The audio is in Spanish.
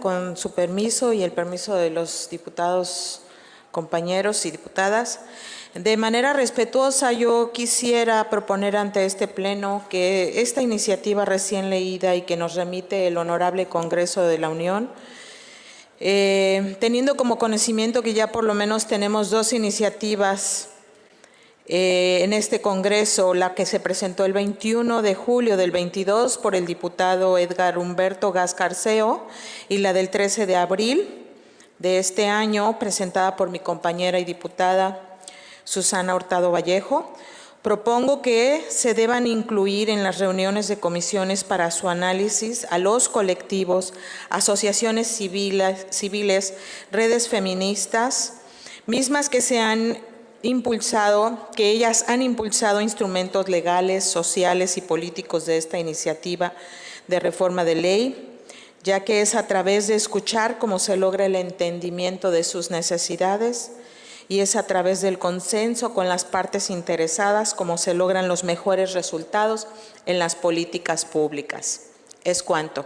Con su permiso y el permiso de los diputados, compañeros y diputadas, de manera respetuosa yo quisiera proponer ante este pleno que esta iniciativa recién leída y que nos remite el Honorable Congreso de la Unión, eh, teniendo como conocimiento que ya por lo menos tenemos dos iniciativas eh, en este Congreso, la que se presentó el 21 de julio del 22 por el diputado Edgar Humberto Gascarceo y la del 13 de abril de este año, presentada por mi compañera y diputada Susana Hurtado Vallejo, Propongo que se deban incluir en las reuniones de comisiones para su análisis a los colectivos, asociaciones civiles, civiles redes feministas, mismas que se han impulsado, que ellas han impulsado instrumentos legales, sociales y políticos de esta iniciativa de reforma de ley, ya que es a través de escuchar cómo se logra el entendimiento de sus necesidades y es a través del consenso con las partes interesadas como se logran los mejores resultados en las políticas públicas. Es cuanto.